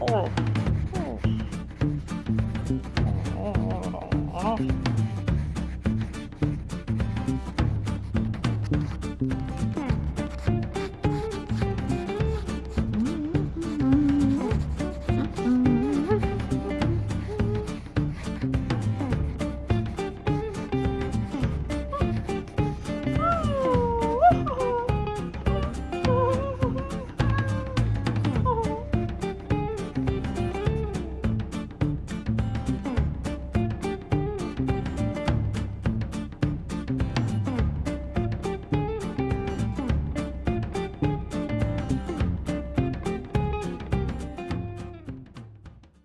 哦。